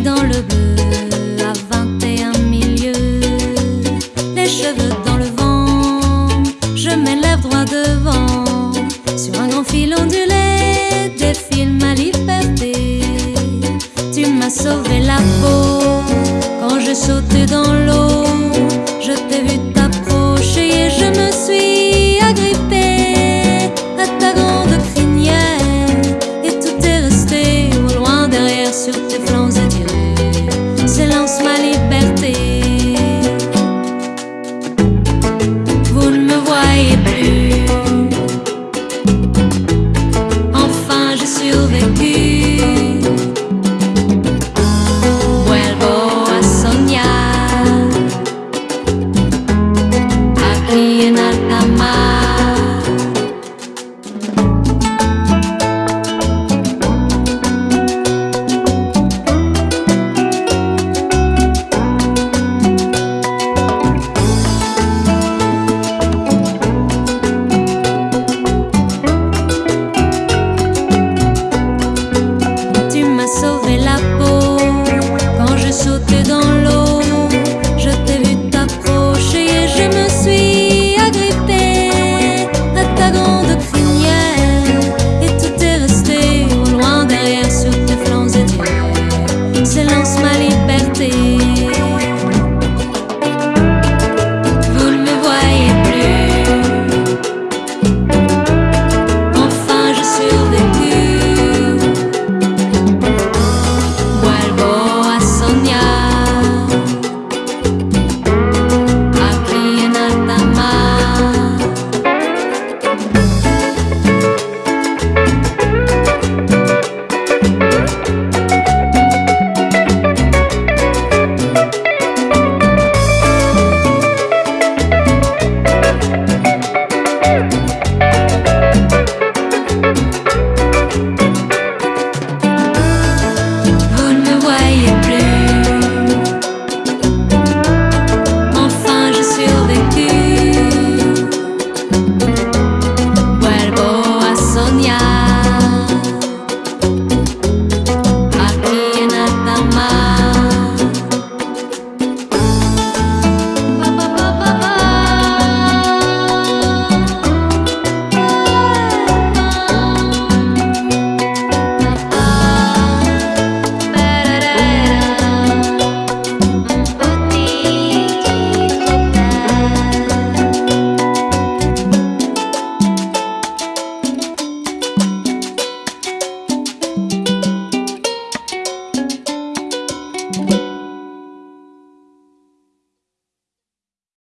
dans le bleu à 21 milieux. Les cheveux dans le vent, je m'élève droit devant. Sur un grand fil ondulé, défile ma liberté. Tu m'as sauvé la peau quand je sautais dans l'eau. Je t'ai vu.